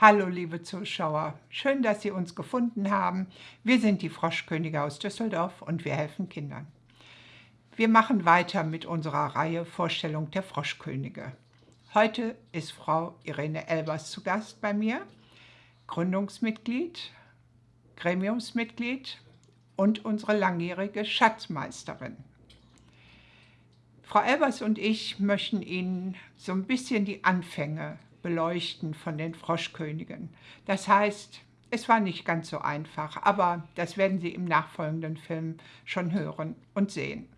Hallo liebe Zuschauer, schön, dass Sie uns gefunden haben. Wir sind die Froschkönige aus Düsseldorf und wir helfen Kindern. Wir machen weiter mit unserer Reihe Vorstellung der Froschkönige. Heute ist Frau Irene Elbers zu Gast bei mir, Gründungsmitglied, Gremiumsmitglied und unsere langjährige Schatzmeisterin. Frau Elbers und ich möchten Ihnen so ein bisschen die Anfänge beleuchten von den Froschkönigen. Das heißt, es war nicht ganz so einfach, aber das werden Sie im nachfolgenden Film schon hören und sehen.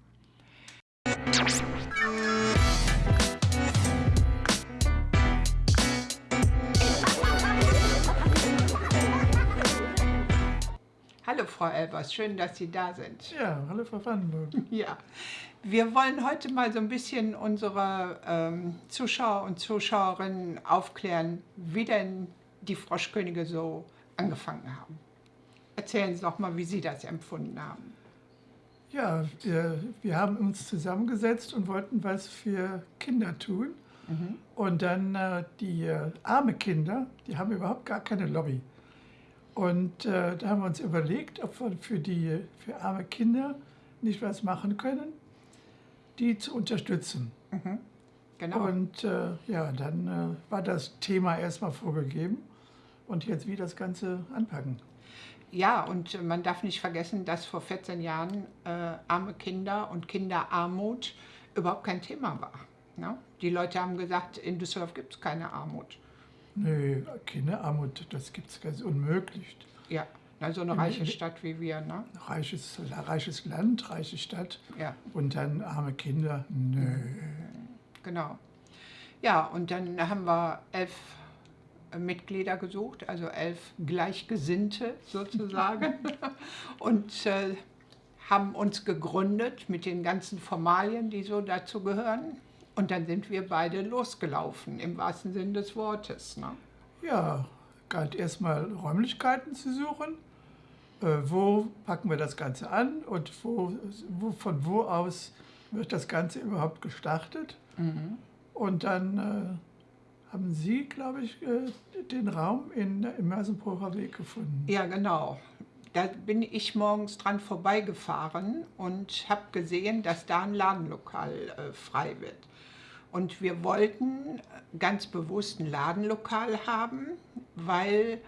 Hallo Frau Elbers, schön, dass Sie da sind. Ja, hallo Frau Vandenburg. Ja, wir wollen heute mal so ein bisschen unsere ähm, Zuschauer und Zuschauerinnen aufklären, wie denn die Froschkönige so angefangen haben. Erzählen Sie doch mal, wie Sie das empfunden haben. Ja, wir, wir haben uns zusammengesetzt und wollten was für Kinder tun. Mhm. Und dann äh, die äh, arme Kinder, die haben überhaupt gar keine Lobby. Und äh, da haben wir uns überlegt, ob wir für die für arme Kinder nicht was machen können die zu unterstützen. Mhm. Genau. Und äh, ja, dann äh, war das Thema erstmal vorgegeben und jetzt wie das Ganze anpacken. Ja, und man darf nicht vergessen, dass vor 14 Jahren äh, arme Kinder und Kinderarmut überhaupt kein Thema war. Ne? Die Leute haben gesagt, in Düsseldorf gibt es keine Armut. Nee, Kinderarmut, das gibt es ganz unmöglich. Ja. Na, so eine reiche Stadt wie wir, ne? Reiches, reiches Land, reiche Stadt. Ja. Und dann arme Kinder, nö. Genau. Ja, und dann haben wir elf Mitglieder gesucht, also elf Gleichgesinnte sozusagen. und äh, haben uns gegründet mit den ganzen Formalien, die so dazu gehören. Und dann sind wir beide losgelaufen, im wahrsten Sinne des Wortes. Ne? Ja, galt erstmal Räumlichkeiten zu suchen wo packen wir das Ganze an und wo, wo, von wo aus wird das Ganze überhaupt gestartet. Mhm. Und dann äh, haben Sie, glaube ich, äh, den Raum in, im Mersenbrucher Weg gefunden. Ja, genau. Da bin ich morgens dran vorbeigefahren und habe gesehen, dass da ein Ladenlokal äh, frei wird. Und wir wollten ganz bewusst ein Ladenlokal haben, weil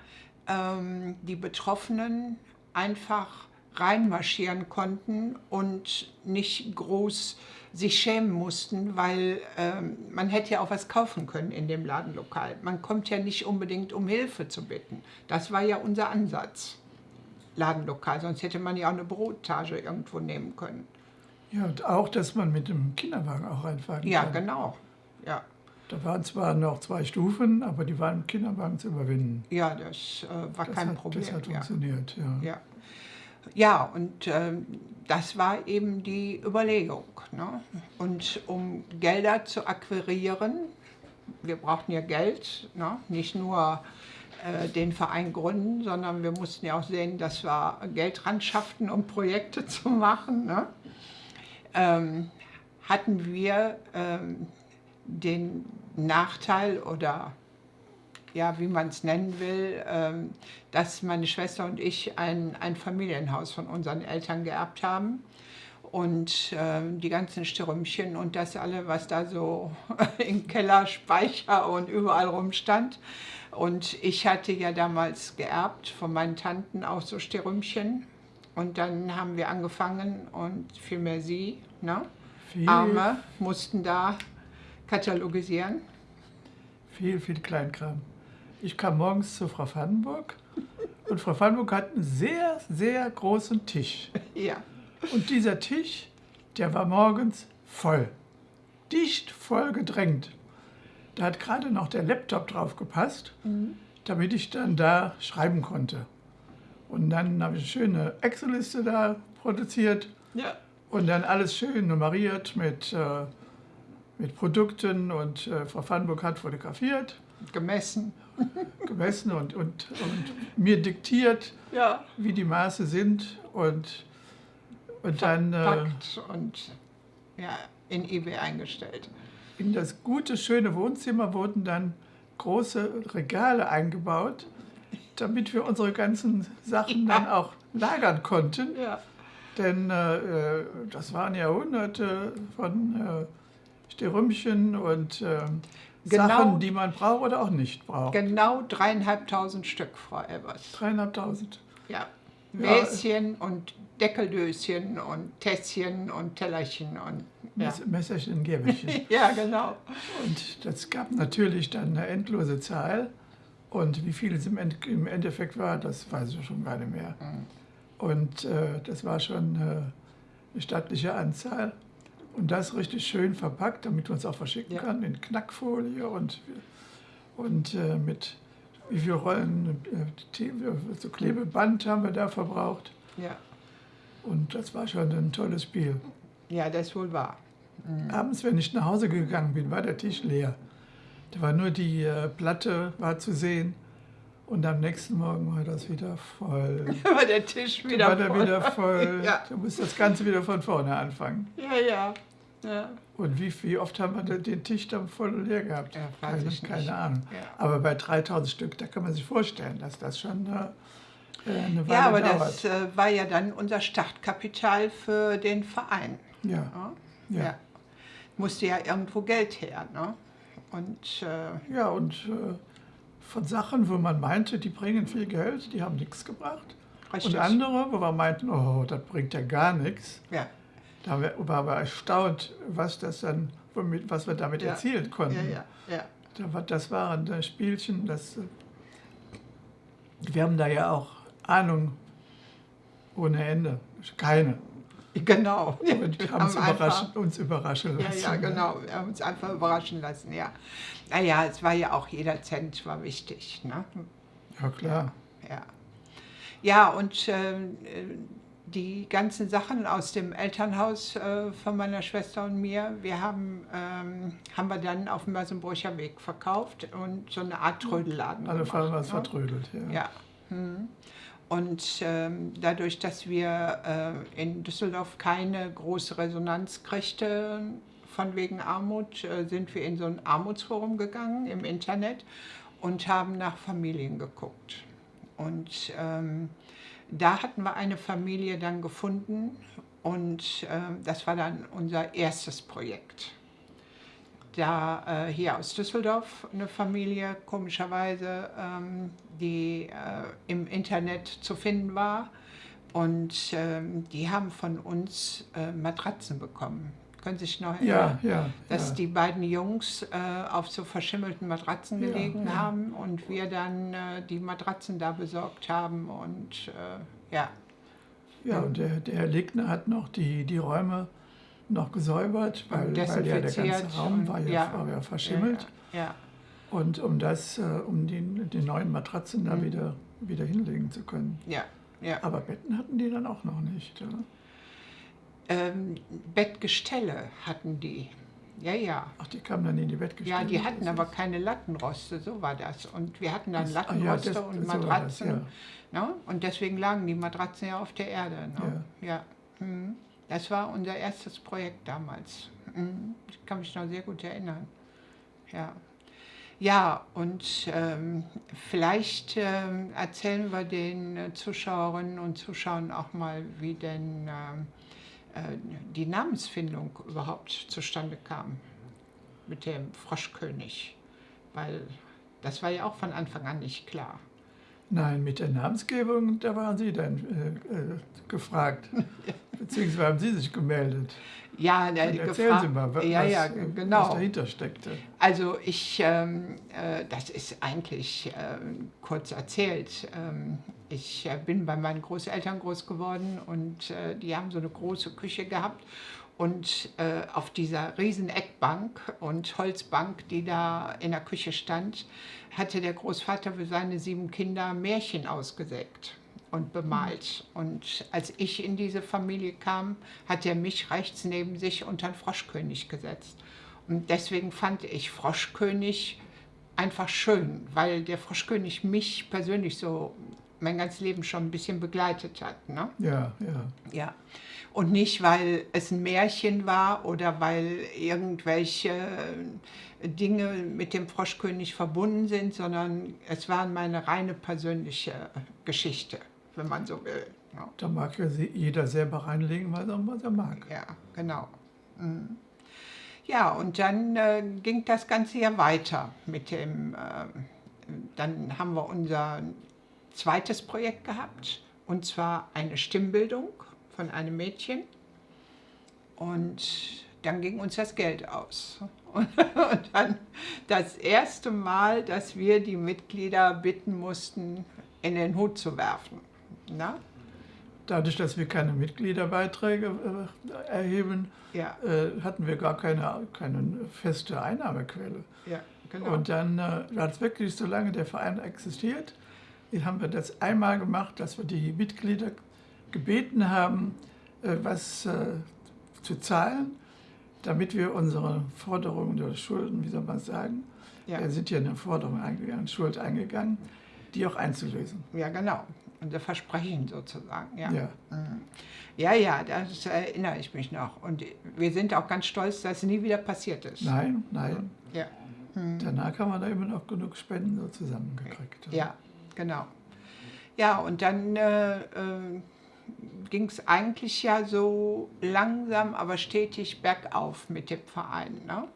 ähm, die Betroffenen einfach reinmarschieren konnten und nicht groß sich schämen mussten, weil ähm, man hätte ja auch was kaufen können in dem Ladenlokal. Man kommt ja nicht unbedingt um Hilfe zu bitten. Das war ja unser Ansatz, Ladenlokal. Sonst hätte man ja auch eine Brottage irgendwo nehmen können. Ja, und auch, dass man mit dem Kinderwagen auch reinfahren ja, kann. Ja, genau. Ja. Da waren zwar noch zwei Stufen, aber die waren im Kinderwagen zu überwinden. Ja, das äh, war das kein hat, Problem. Das hat funktioniert, ja. ja. Ja, und äh, das war eben die Überlegung. Ne? Und um Gelder zu akquirieren, wir brauchten ja Geld, ne? nicht nur äh, den Verein gründen, sondern wir mussten ja auch sehen, dass wir Geld ran schafften, um Projekte zu machen. Ne? Ähm, hatten wir ähm, den Nachteil oder ja, wie man es nennen will, ähm, dass meine Schwester und ich ein, ein Familienhaus von unseren Eltern geerbt haben. Und ähm, die ganzen Stürmchen und das alle, was da so im Keller, Speicher und überall rumstand. Und ich hatte ja damals geerbt von meinen Tanten auch so Stürmchen. Und dann haben wir angefangen und vielmehr sie, ne? Viel. Arme, mussten da katalogisieren. Viel, viel Kleinkram. Ich kam morgens zu Frau Vandenburg und Frau Vandenburg hat einen sehr, sehr großen Tisch. Ja. Und dieser Tisch, der war morgens voll. Dicht voll gedrängt. Da hat gerade noch der Laptop drauf gepasst, mhm. damit ich dann da schreiben konnte. Und dann habe ich eine schöne Excel-Liste da produziert. Ja. Und dann alles schön nummeriert mit, äh, mit Produkten und äh, Frau Vandenburg hat fotografiert. Gemessen. gemessen und, und, und mir diktiert, ja. wie die Maße sind und, und dann äh, und ja, in eBay eingestellt. In das gute, schöne Wohnzimmer wurden dann große Regale eingebaut, damit wir unsere ganzen Sachen dann auch lagern konnten. Ja. Denn äh, äh, das waren ja hunderte von Sterümpchen und äh, Genau. Sachen, die man braucht oder auch nicht braucht. Genau dreieinhalbtausend Stück, Frau Elbers. Dreieinhalbtausend. Ja. Ja. Wäschen und Deckeldöschen und Tässchen und Tellerchen und ja. Mess- Messerchen, Gäbelchen. ja, genau. Und das gab natürlich dann eine endlose Zahl. Und wie viel es im, End im Endeffekt war, das weiß ich schon gar nicht mehr. Und äh, das war schon äh, eine stattliche Anzahl. Und das richtig schön verpackt, damit man es auch verschicken Ja. kann, in Knackfolie und, und äh, mit wie viele Rollen äh, Tee- so Klebeband haben wir da verbraucht. Ja. Und das war schon ein tolles Spiel. ja, das wohl wahr. Abends, wenn ich nach Hause gegangen bin, war der Tisch leer. Da war nur die äh, Platte war zu sehen und am nächsten Morgen war das wieder voll. war der Tisch Da wieder war der voll. wieder voll. Ja. Da muss das Ganze wieder von vorne anfangen. Ja, ja. ja. Und wie, wie oft haben wir den- Tisch dann voll leer gehabt? Ja, weiß keine, keine Ahnung. Ja. Aber bei 3000 Stück, da kann man sich vorstellen, dass das schon äh, äh, eine Weile Ja, aber dauert. das äh, war ja dann unser Startkapital für den Verein. ja. Ja? Ja. Ja. Musste ja irgendwo Geld her. Ne? Und äh, ja, und äh, von Sachen, wo man meinte, die bringen viel Geld, die haben nichts gebracht. richtig. Und andere, wo wir meinten, oh, das bringt ja gar nichts. ja. Da waren wir erstaunt, was, das dann, womit, was wir damit Ja. erzielen konnten. Ja, ja, ja. Da war- Das waren äh, Spielchen, das, wir haben da ja auch Ahnung ohne Ende, keine. Genau. Und Wir haben uns einfach- überraschen, uns überraschen Ja, lassen. ja, genau. Wir haben uns einfach überraschen lassen, ja. Naja, es war ja auch jeder Cent war wichtig. Ne? Ja, klar. Ja, ja und äh, die ganzen Sachen aus dem Elternhaus äh, von meiner Schwester und mir, wir haben, ähm, haben wir dann auf dem Mersenbrücher Weg verkauft und so eine Art Trödelladen Alle gemacht, was ne? vertrödelt. Ja. Ja. Hm. Und ähm, dadurch, dass wir äh, in Düsseldorf keine große Resonanz kriegten von wegen Armut, äh, sind wir in so ein Armutsforum gegangen im Internet und haben nach Familien geguckt. Und ähm, da hatten wir eine Familie dann gefunden und ähm, das war dann unser erstes Projekt da äh, hier aus Düsseldorf eine Familie, komischerweise, ähm, die äh, im Internet zu finden war. Und ähm, die haben von uns äh, Matratzen bekommen. Können Sie sich noch erinnern? Ja, ja. Dass ja. die beiden Jungs äh, auf so verschimmelten Matratzen Ja, gelegen ja. haben und wir dann äh, die Matratzen da besorgt haben. Und äh, ja, Ja, und der, der Herr Legner hat noch die, die Räume noch gesäubert, weil, weil ja der ganze Raum war ja, ja. war ja verschimmelt. Ja, ja. Und um das, äh, um die, die neuen Matratzen da Mhm. wieder, wieder hinlegen zu können. ja, ja. Aber Betten hatten die dann auch noch nicht. Ja? Ähm, Bettgestelle hatten die. Ja, ja. Ach, die kamen dann in die Bettgestelle. Ja, die hatten aber keine Lattenroste, so war das. Und wir hatten dann Ah, ja, Lattenroste das- und so war das, Matratzen. ja. ne? Und deswegen lagen die Matratzen ja auf der Erde. Ne? Ja. Mhm. Das war unser erstes Projekt damals. Mhm. Ich kann mich noch sehr gut erinnern. Ja. Ja, und ähm, vielleicht ähm, erzählen wir den äh, Zuschauerinnen und Zuschauern auch mal, wie denn ähm, äh, die Namensfindung überhaupt zustande kam mit dem Froschkönig. Weil das war ja auch von Anfang an nicht klar. Nein, mit der Namensgebung, da waren Sie dann äh, äh, gefragt. Beziehungsweise haben Sie sich gemeldet. Ja, Dann erzählen Sie mal, was, ja, ja, was, was genau. dahinter steckte. Also ich, ähm, äh, das ist eigentlich ähm, kurz erzählt. Ähm, ich äh, bin bei meinen Großeltern groß geworden und äh, die haben so eine große Küche gehabt. Und äh, auf dieser riesen Eckbank und Holzbank, die da in der Küche stand, hatte der Großvater für seine sieben Kinder Märchen ausgesägt und bemalt. Und als ich in diese Familie kam, hat er mich rechts neben sich unter den Froschkönig gesetzt. Und deswegen fand ich Froschkönig einfach schön, weil der Froschkönig mich persönlich so mein ganzes Leben schon ein bisschen begleitet hat. Ne? Ja, ja. Ja. Und nicht, weil es ein Märchen war oder weil irgendwelche Dinge mit dem Froschkönig verbunden sind, sondern es war meine reine persönliche Geschichte, wenn man so will. Da mag ja jeder selber reinlegen, was er, was er mag. Ja, genau. Mhm. Ja, und dann äh, ging das Ganze ja weiter mit dem, äh, dann haben wir unser zweites Projekt gehabt, und zwar eine Stimmbildung von einem Mädchen. Und dann ging uns das Geld aus. Und, und dann das erste Mal, dass wir die Mitglieder bitten mussten, in den Hut zu werfen. Na? Dadurch, dass wir keine Mitgliederbeiträge äh, erheben, Ja, äh, hatten wir gar keine, keine feste Einnahmequelle. ja, genau. Und dann äh, hat es wirklich, solange der Verein existiert, haben wir das einmal gemacht, dass wir die Mitglieder gebeten haben, äh, was äh, zu zahlen, damit wir unsere Forderungen oder Schulden, wie soll man sagen, ja. wir sind ja eine Forderung eingegangen, Schuld eingegangen, die auch einzulösen. ja, genau. Unser Versprechen sozusagen. Ja. Ja. Mhm. Ja, ja, das erinnere ich mich noch. Und wir sind auch ganz stolz, dass es nie wieder passiert ist. Nein, nein. Ja, Danach haben wir da immer noch genug Spenden so zusammengekriegt. ja, genau. Ja, und dann äh, äh, ging es eigentlich ja so langsam, aber stetig bergauf mit dem Verein. Ne?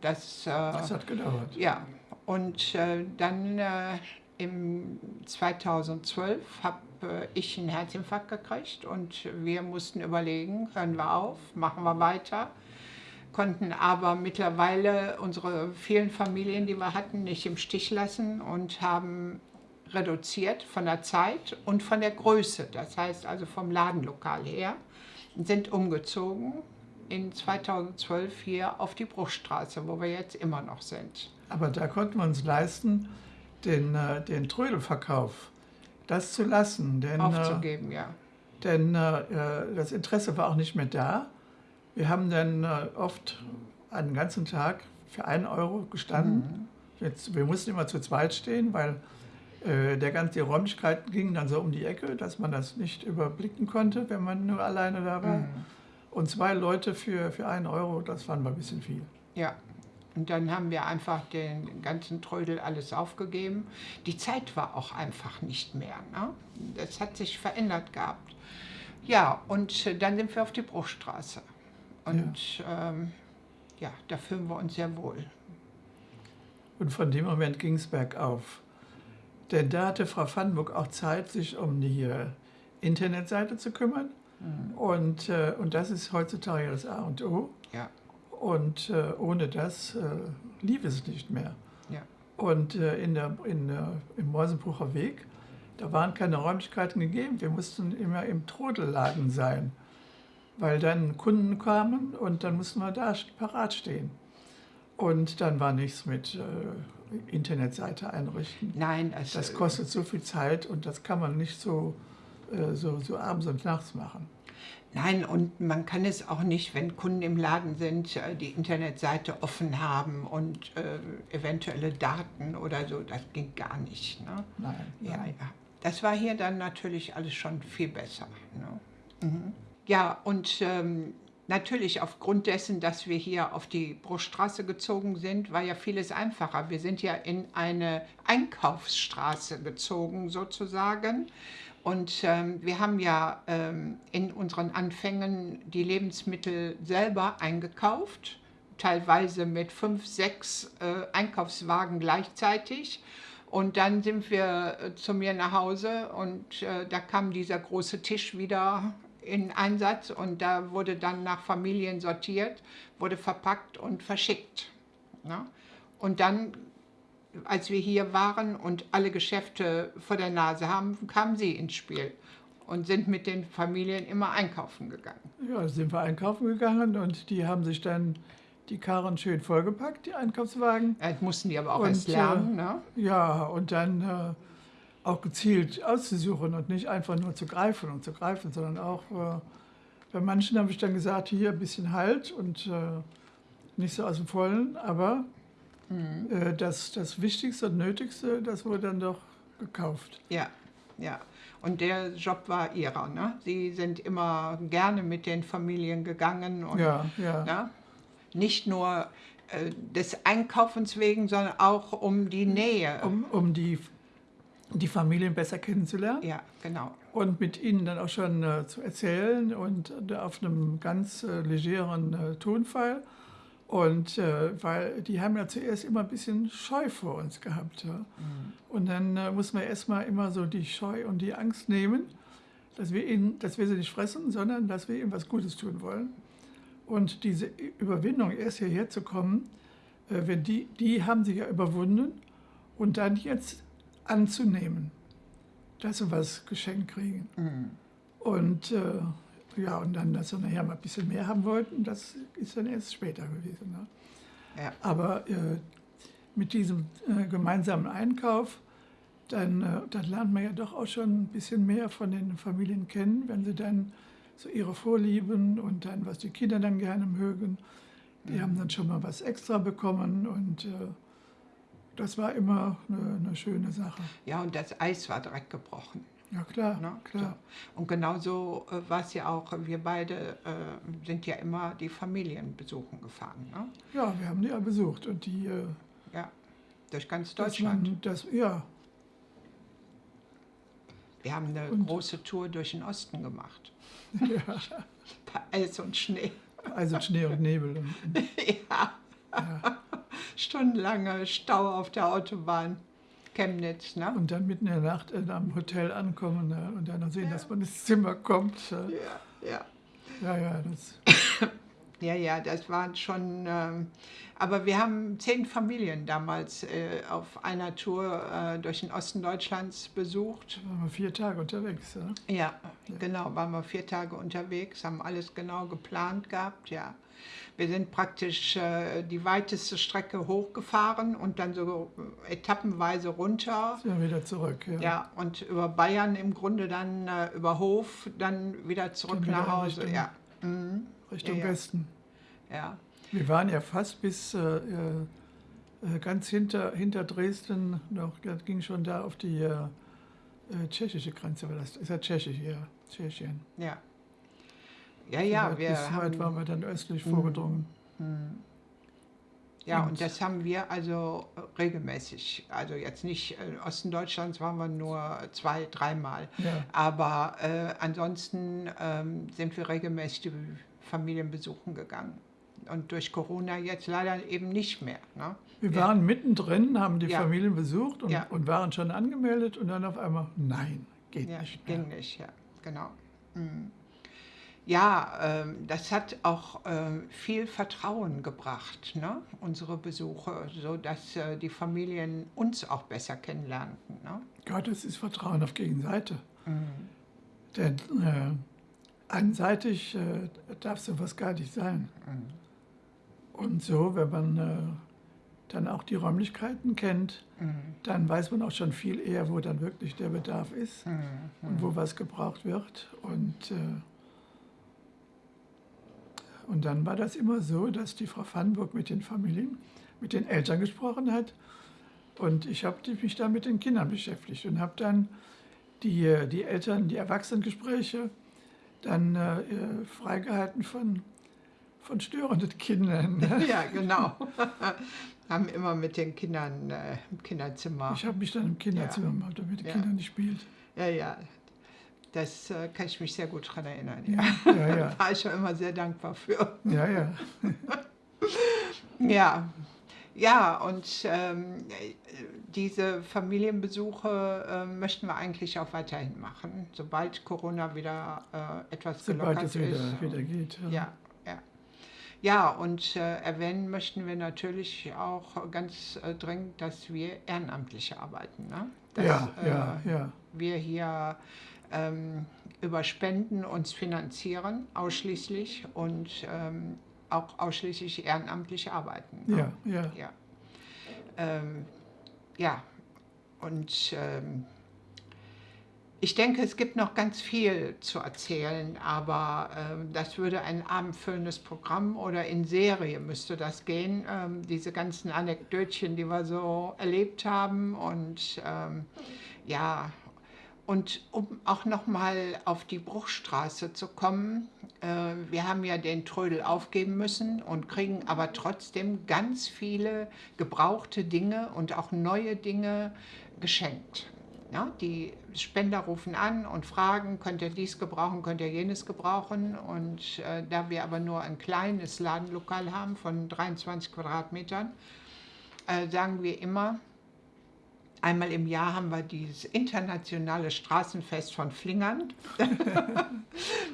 Das, äh, Das hat gedauert. ja, und äh, dann äh, im 2012 habe äh, ich einen Herzinfarkt gekriegt und wir mussten überlegen, hören wir auf, machen wir weiter, konnten aber mittlerweile unsere vielen Familien, die wir hatten, nicht im Stich lassen und haben reduziert von der Zeit und von der Größe, das heißt also vom Ladenlokal her, sind umgezogen in 2012 hier auf die Bruchstraße, wo wir jetzt immer noch sind. Aber da konnten wir uns leisten, den, äh, den Trödelverkauf, das zu lassen. Denn, äh, Aufzugeben, ja. denn äh, äh, das Interesse war auch nicht mehr da. Wir haben dann äh, oft einen ganzen Tag für einen Euro gestanden. Jetzt, wir mussten immer zu zweit stehen, weil äh, der ganze, die Räumlichkeiten gingen dann so um die Ecke, dass man das nicht überblicken konnte, wenn man nur alleine da war. Und zwei Leute für, für einen Euro, das fanden wir ein bisschen viel. Ja. Und dann haben wir einfach den ganzen Trödel alles aufgegeben. Die Zeit war auch einfach nicht mehr. Ne? Das hat sich verändert gehabt. Ja, und äh, dann sind wir auf die Bruchstraße. Und ja, ähm, ja da fühlen wir uns sehr wohl. Und von dem Moment ging es bergauf. Denn da hatte Frau Vandenburg auch Zeit, sich um die äh, Internetseite zu kümmern. Und, äh, und das ist heutzutage das A und O. Ja, Und äh, ohne das äh, lief es nicht mehr. ja, Und äh, in der, in der, im Meusenbrucher Weg, da waren keine Räumlichkeiten gegeben. Wir mussten immer im Trodelladen sein, weil dann Kunden kamen und dann mussten wir da parat stehen. Und dann war nichts mit äh, Internetseite einrichten. nein, es, Das kostet so viel Zeit und das kann man nicht so, äh, so, so abends und nachts machen. Nein, und man kann es auch nicht, wenn Kunden im Laden sind, äh, die Internetseite offen haben und äh, eventuelle Daten oder so, das ging gar nicht. Ne? Nein. Ja, nein. ja. Das war hier dann natürlich alles schon viel besser. Ne? Mhm. Ja, und ähm, natürlich aufgrund dessen, dass wir hier auf die Bruchstraße gezogen sind, war ja vieles einfacher. Wir sind ja in eine Einkaufsstraße gezogen sozusagen. Und ähm, wir haben ja ähm, in unseren Anfängen die Lebensmittel selber eingekauft, teilweise mit fünf, sechs äh, Einkaufswagen gleichzeitig. Und dann sind wir äh, zu mir nach Hause und äh, da kam dieser große Tisch wieder in Einsatz und da wurde dann nach Familien sortiert, wurde verpackt und verschickt. Ne? Und dann, als wir hier waren und alle Geschäfte vor der Nase haben, kamen sie ins Spiel und sind mit den Familien immer einkaufen gegangen. Ja, sind wir einkaufen gegangen und die haben sich dann die Karren schön vollgepackt, die Einkaufswagen. Das mussten die aber auch Und, erst lernen. Ne? Ja, und dann äh, auch gezielt auszusuchen und nicht einfach nur zu greifen und zu greifen, sondern auch, äh, bei manchen habe ich dann gesagt, hier ein bisschen Halt und äh, nicht so aus dem Vollen, aber Äh, das, das Wichtigste und Nötigste, das wurde dann doch gekauft. Ja, ja. Und der Job war ihrer, ne? Sie sind immer gerne mit den Familien gegangen und Ja, ja. ne? nicht nur äh, des Einkaufens wegen, sondern auch um die Nähe. Um, um die, die Familien besser kennenzulernen Ja, genau. und mit ihnen dann auch schon äh, zu erzählen und äh, auf einem ganz äh, legeren äh, Tonfall. Und äh, weil die haben ja zuerst immer ein bisschen Scheu vor uns gehabt. Ja? Und dann äh, muss man erstmal immer so die Scheu und die Angst nehmen, dass wir, ihnen, dass wir sie nicht fressen, sondern dass wir ihnen was Gutes tun wollen. Und diese Überwindung, erst hierher zu kommen, äh, wenn die, die haben sie ja überwunden und dann jetzt anzunehmen, dass sie was geschenkt kriegen. Und äh, ja, und dann, dass sie nachher mal ein bisschen mehr haben wollten, das ist dann erst später gewesen. Ne? Ja. Aber äh, mit diesem äh, gemeinsamen Einkauf, dann, äh, dann lernt man ja doch auch schon ein bisschen mehr von den Familien kennen, wenn sie dann so ihre Vorlieben und dann, was die Kinder dann gerne mögen. Die haben dann schon mal was extra bekommen und äh, das war immer eine, eine schöne Sache. Ja, und das Eis war direkt gebrochen. Ja, klar, Ne? klar. So. Und genauso äh, war es ja auch, wir beide äh, sind ja immer die Familien besuchen gefahren. Ne? Ja, wir haben die ja besucht und die. Äh, Ja, durch ganz Deutschland. Man, das, ja, Wir haben eine Und- große Tour durch den Osten gemacht. ja, Bei Eis und Schnee. also Schnee und Nebel. Und, und, ja, ja. Stundenlange Stau auf der Autobahn. Chemnitz, ne? und dann mitten in der Nacht äh, am Hotel ankommen ne, und dann sehen, dass man ins Zimmer kommt. Äh, Ja, ja. ja, ja, das. Ja, ja, das waren schon. Ähm, aber wir haben zehn Familien damals äh, auf einer Tour äh, durch den Osten Deutschlands besucht. Waren wir vier Tage unterwegs. Ja. Ja, genau, waren wir vier Tage unterwegs, haben alles genau geplant gehabt, ja. Wir sind praktisch äh, die weiteste Strecke hochgefahren und dann so etappenweise runter. Wir wieder zurück. Ja. Ja, und über Bayern im Grunde dann äh, über Hof, dann wieder zurück Dann wieder nach Hause. Ja. Mhm. Richtung Ja, ja. Westen. ja. Wir waren ja fast bis äh, äh, äh, ganz hinter, hinter Dresden, noch, das ging schon da auf die äh, äh, tschechische Grenze. War das ist ja tschechisch, ja, Tschechien. Ja. Ja, ja, Soweit- wir bis weit haben, waren wir dann östlich Mhm. vorgedrungen. ja, und- und das haben wir also regelmäßig. Also jetzt nicht, im Osten Deutschlands waren wir nur zwei, dreimal. Ja. Aber äh, ansonsten ähm, sind wir regelmäßig die Familien besuchen gegangen. Und durch Corona jetzt leider eben nicht mehr. Ne? Wir Ja. waren mittendrin, haben die Ja. Familien besucht und, Ja. und waren schon angemeldet und dann auf einmal, nein, geht nicht mehr. ging nicht, ja, genau. Mhm. Ja, ähm, das hat auch ähm, viel Vertrauen gebracht, ne? unsere Besuche, sodass äh, die Familien uns auch besser kennenlernten. Ne? Gott, das ist Vertrauen auf Gegenseite. Mhm. Denn äh, einseitig äh, darf sowas gar nicht sein. Und so, wenn man äh, dann auch die Räumlichkeiten kennt, Mhm. dann weiß man auch schon viel eher, wo dann wirklich der Bedarf ist Mhm. und wo was gebraucht wird. Und, äh, und dann war das immer so, dass die Frau Vandenburg mit den Familien, mit den Eltern gesprochen hat. Und ich habe mich dann mit den Kindern beschäftigt und habe dann die, äh, die Eltern, die Erwachsenengespräche dann äh, freigehalten von, von störenden Kindern. ne? Ja, genau. Haben immer mit den Kindern äh, im Kinderzimmer. Ich habe mich dann im Kinderzimmer Ja. gemacht, damit die Ja. Kinder nicht spielt. Ja, ja. Das äh, kann ich mich sehr gut daran erinnern. Ja. Ja, ja, Da war ich schon immer sehr dankbar für. ja, ja. Ja, ja, und ähm, diese Familienbesuche äh, möchten wir eigentlich auch weiterhin machen, sobald Corona wieder äh, etwas Sobald gelockert es wieder, ist. wieder geht. Ja, ja. Ja, und äh, erwähnen möchten wir natürlich auch ganz äh, dringend, dass wir ehrenamtliche arbeiten. Ne? Dass, ja, äh, ja, ja. wir hier ähm, über Spenden uns finanzieren, ausschließlich und ähm, auch ausschließlich ehrenamtlich arbeiten. ne? Ja, ja. Ja, ähm, ja. und ähm, Ich denke, es gibt noch ganz viel zu erzählen, aber ähm, das würde ein abendfüllendes Programm oder in Serie müsste das gehen. Ähm, diese ganzen Anekdötchen, die wir so erlebt haben und ähm, ja, und um auch noch mal auf die Bruchstraße zu kommen, äh, wir haben ja den Trödel aufgeben müssen und kriegen aber trotzdem ganz viele gebrauchte Dinge und auch neue Dinge geschenkt. Ja, die Spender rufen an und fragen, könnt ihr dies gebrauchen, könnt ihr jenes gebrauchen. Und äh, da wir aber nur ein kleines Ladenlokal haben von 23 Quadratmetern, äh, sagen wir immer, einmal im Jahr haben wir dieses internationale Straßenfest von Flingern.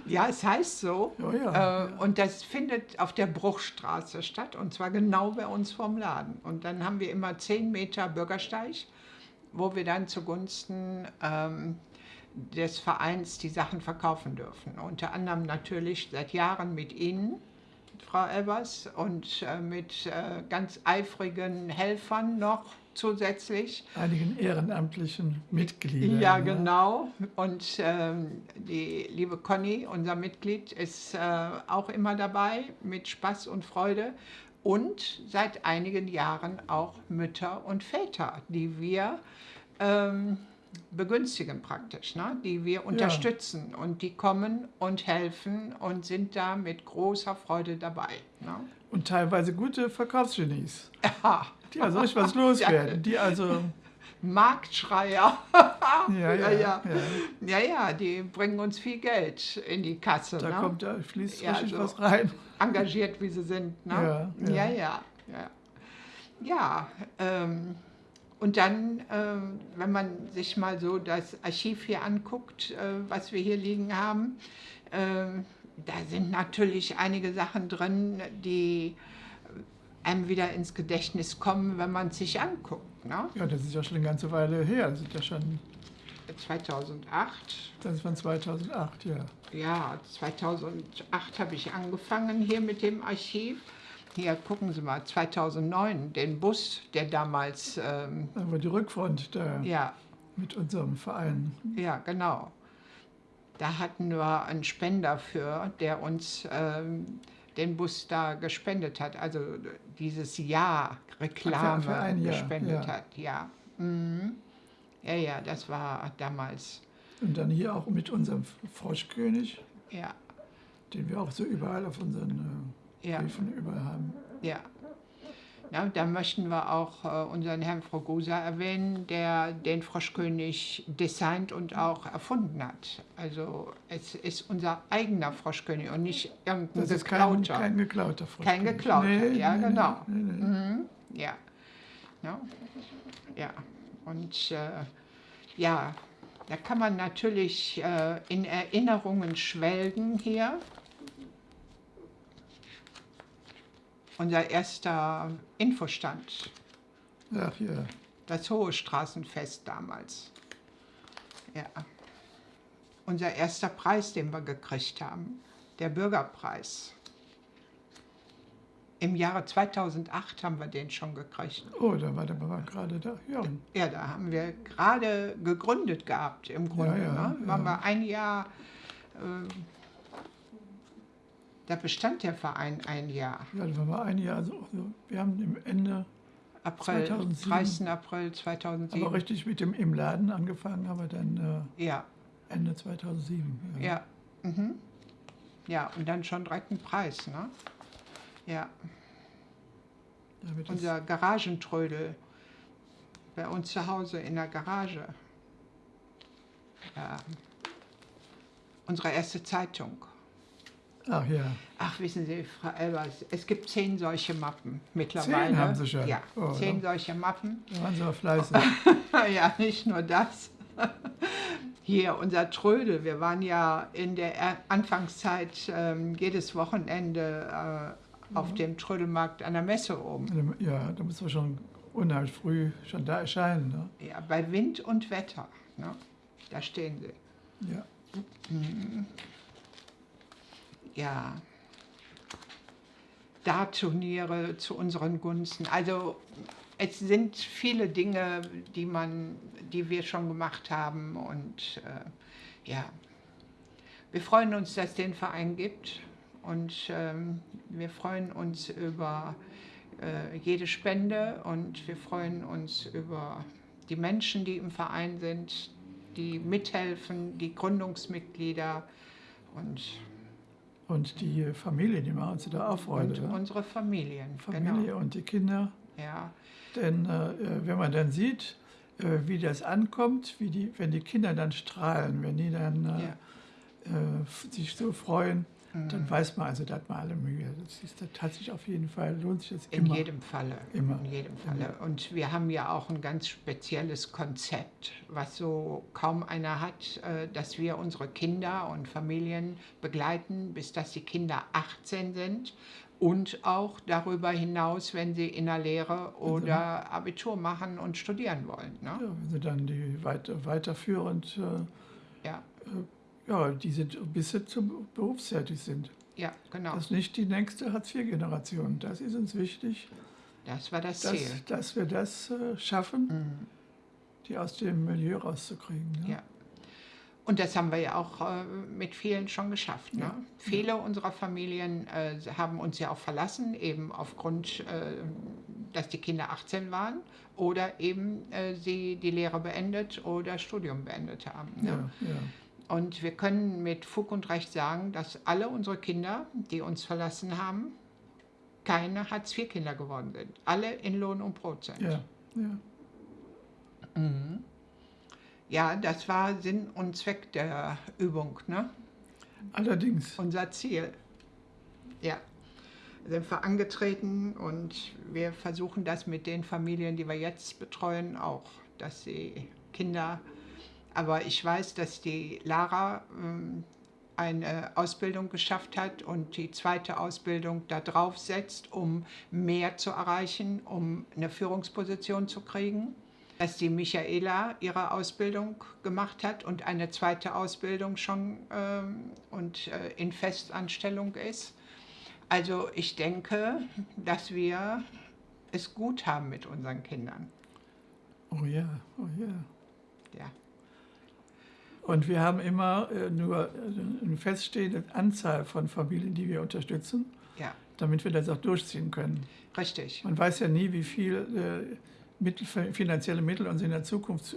ja, es heißt so. Oh ja, äh, und das findet auf der Bruchstraße statt und zwar genau bei uns vorm Laden. Und dann haben wir immer 10 Meter Bürgersteig wo wir dann zugunsten ähm, des Vereins die Sachen verkaufen dürfen. Unter anderem natürlich seit Jahren mit Ihnen, Frau Elbers, und äh, mit äh, ganz eifrigen Helfern noch zusätzlich. Einigen ehrenamtlichen Mitgliedern. Ja, genau. Und ähm, die liebe Conny, unser Mitglied, ist äh, auch immer dabei mit Spaß und Freude. Und seit einigen Jahren auch Mütter und Väter, die wir ähm, begünstigen praktisch, ne? die wir unterstützen ja. und die kommen und helfen und sind da mit großer Freude dabei. Ne? Und teilweise gute Verkaufsgenies. Ja. Die also richtig was loswerden. Die also Marktschreier. ja, ja, ja, ja. Ja, ja, die bringen uns viel Geld in die Kasse. Da ne? kommt, da fließt ja, richtig also was rein. Engagiert, wie sie sind. Ne? Ja, ja, ja. Ja, ja. ja ähm, und dann, äh, wenn man sich mal so das Archiv hier anguckt, äh, was wir hier liegen haben, äh, da sind natürlich einige Sachen drin, die einem wieder ins Gedächtnis kommen, wenn man es sich anguckt. Ne? Ja, das ist ja schon eine ganze Weile her. Das ist ja schon 2008. Das ist von 2008, ja. Ja, 2008 habe ich angefangen hier mit dem Archiv. Hier, gucken Sie mal, 2009, den Bus, der damals... Ähm, Aber die Rückfront da ja. mit unserem Verein. Ja, genau. Da hatten wir einen Spender für, der uns ähm, den Bus da gespendet hat. Also dieses Jahr Reklame für, für ein Jahr, gespendet ja. hat. Ja. Mhm. ja, ja, das war damals. Und dann hier auch mit unserem Froschkönig. Ja. Den wir auch so überall auf unseren... Äh, ja. Briefen überall haben. Ja. Ja, da möchten wir auch äh, unseren Herrn Frogosa erwähnen, der den Froschkönig designt und auch erfunden hat. Also es ist unser eigener Froschkönig und nicht irgendein das geklauter. Kein, kein geklauter Froschkönig. Kein geklauter, nee, ja nee, genau. Nee, mhm. Ja. ja. Ja. Und äh, ja, da kann man natürlich äh, in Erinnerungen schwelgen hier. Unser erster Infostand. Ach ja. Das Hohe Straßenfest damals. Ja. Unser erster Preis, den wir gekriegt haben, der Bürgerpreis. Im Jahre 2008 haben wir den schon gekriegt. Oh, da war der Mama gerade da. Ja. ja, da haben wir gerade gegründet gehabt im Grunde. Ja, ja, ne? Waren wir ein Jahr äh, da bestand der Verein ein Jahr. Ja, das war ein Jahr. Also wir haben im Ende April, 2007, 30. April 2007. Aber richtig mit dem im Laden angefangen haben wir dann äh, ja. Ende 2007. Ja. Ja. Mhm. ja, und dann schon direkt ein Preis, ne? Ja. Unser Garagentrödel bei uns zu Hause in der Garage. Ja. Unsere erste Zeitung. Ach ja. Ach, wissen Sie, Frau Elbers, es gibt zehn solche Mappen mittlerweile. Zehn haben Sie schon? Ja, oh, zehn ja. solche Mappen. Da waren Sie auch fleißig. ja, nicht nur das. Hier, unser Trödel. Wir waren ja in der Anfangszeit ähm, jedes Wochenende äh, auf mhm. dem Trödelmarkt an der Messe oben. Ja, da müssen wir schon unheimlich früh schon da erscheinen. Ne? Ja, bei Wind und Wetter. Ne? Da stehen Sie. Ja. Mhm ja, Dartturniere zu unseren Gunsten. Also es sind viele Dinge, die, man, die wir schon gemacht haben und äh, ja, wir freuen uns, dass es den Verein gibt und ähm, wir freuen uns über äh, jede Spende und wir freuen uns über die Menschen, die im Verein sind, die mithelfen, die Gründungsmitglieder und und die Familie, die machen uns da auch Freude. Und unsere Familien, Familie genau. und die Kinder. Ja. Denn äh, wenn man dann sieht, äh, wie das ankommt, wie die, wenn die Kinder dann strahlen, wenn die dann äh, Ja. äh, sich so freuen, Mhm. dann weiß man also, da hat man alle Mühe. Das, ist, das hat sich auf jeden Fall, lohnt sich das In immer. jedem Falle. Immer. In jedem Falle. Und wir haben ja auch ein ganz spezielles Konzept, was so kaum einer hat, äh, dass wir unsere Kinder und Familien begleiten, bis dass die Kinder 18 sind und auch darüber hinaus, wenn sie in der Lehre oder Abitur machen und studieren wollen. Ne? Ja, wenn sie dann die weiter, weiterführend, äh, Ja, ja, die sind, bis zum berufstätig sind. ja, genau. Das ist nicht die nächste Hartz-IV-Generation. Das ist uns wichtig, Das war das dass, Ziel. dass wir das äh, schaffen, Mhm. die aus dem Milieu rauszukriegen. Ne? Ja. Und das haben wir ja auch äh, mit vielen schon geschafft. Ne? Ja. Viele unserer Familien äh, haben uns ja auch verlassen, eben aufgrund, äh, dass die Kinder 18 waren oder eben äh, sie die Lehre beendet oder Studium beendet haben. Ne? Ja, ja. Und wir können mit Fug und Recht sagen, dass alle unsere Kinder, die uns verlassen haben, keine Hartz-IV-Kinder geworden sind. Alle in Lohn und Brot sind. ja, ja. Ja, das war Sinn und Zweck der Übung, ne? Allerdings, unser Ziel. Ja, sind wir angetreten und wir versuchen das mit den Familien, die wir jetzt betreuen, auch, dass die Kinder, aber ich weiß, dass die Lara ähm, eine Ausbildung geschafft hat und die zweite Ausbildung da drauf setzt, um mehr zu erreichen, um eine Führungsposition zu kriegen. Dass die Michaela ihre Ausbildung gemacht hat und eine zweite Ausbildung schon ähm, und äh, in Festanstellung ist. Also ich denke, dass wir es gut haben mit unseren Kindern. oh ja, oh ja. Ja, Und wir haben immer äh, nur äh, eine feststehende Anzahl von Familien, die wir unterstützen, ja, damit wir das auch durchziehen können. richtig. Man weiß ja nie, wie viel äh, Mittel, finanzielle Mittel uns in der Zukunft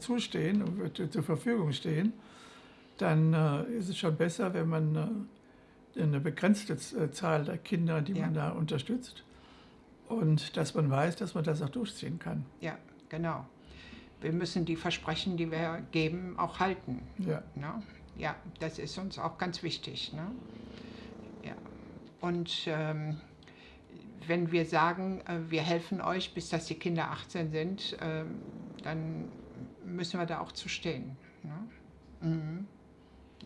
zustehen und zur Verfügung stehen. Dann ist es schon besser, wenn man eine begrenzte Zahl der Kinder, die man Ja. da unterstützt, und dass man weiß, dass man das auch durchziehen kann. Ja, genau. Wir müssen die Versprechen, die wir geben, auch halten. Ja, Ne? Ja, das ist uns auch ganz wichtig. Ne? Ja. Und ähm, wenn wir sagen, äh, wir helfen euch, bis dass die Kinder 18 sind, ähm, dann müssen wir da auch zu stehen. Ne? Mhm.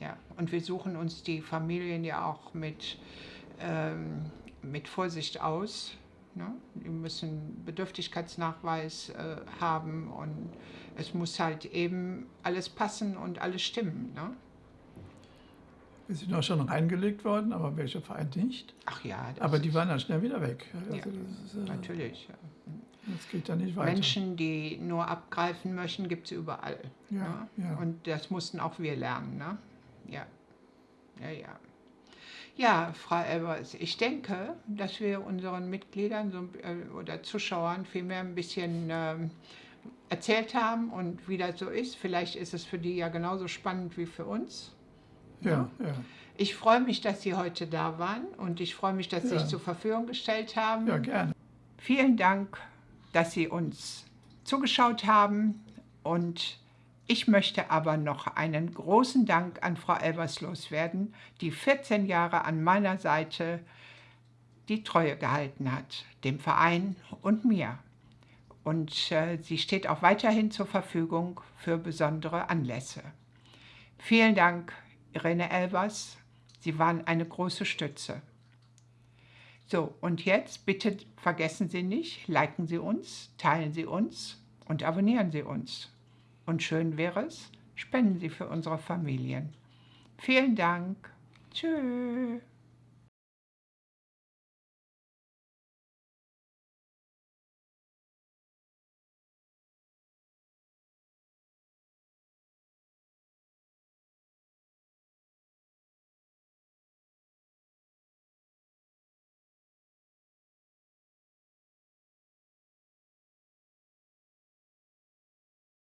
Ja, und wir suchen uns die Familien ja auch mit, ähm, mit Vorsicht aus. Ne? Die müssen Bedürftigkeitsnachweis äh, haben und es muss halt eben alles passen und alles stimmen. Ne? wir sind auch schon reingelegt worden, aber welcher Verein nicht. Ach ja, das Aber die waren dann schnell wieder weg. Also Ja, ist, äh, natürlich. Ja. das geht dann nicht weiter. Menschen, die nur abgreifen möchten, gibt es überall. Ja, ne? ja. Und das mussten auch wir lernen. Ne? Ja. Ja, ja. Ja, Frau Elbers, ich denke, dass wir unseren Mitgliedern so, äh, oder Zuschauern vielmehr ein bisschen ähm, erzählt haben und wie das so ist. Vielleicht ist es für die ja genauso spannend wie für uns. ja, ja. Ich freue mich, dass Sie heute da waren und ich freue mich, dass Sie Ja. sich zur Verfügung gestellt haben. ja, gerne. Vielen Dank, dass Sie uns zugeschaut haben und ich möchte aber noch einen großen Dank an Frau Elbers loswerden, die 14 Jahre an meiner Seite die Treue gehalten hat, dem Verein und mir. Und äh, sie steht auch weiterhin zur Verfügung für besondere Anlässe. Vielen Dank, Irene Elbers. Sie waren eine große Stütze. So, und jetzt bitte vergessen Sie nicht, liken Sie uns, teilen Sie uns und abonnieren Sie uns. Und schön wäre es, spenden Sie für unsere Familien. Vielen Dank. Tschüss.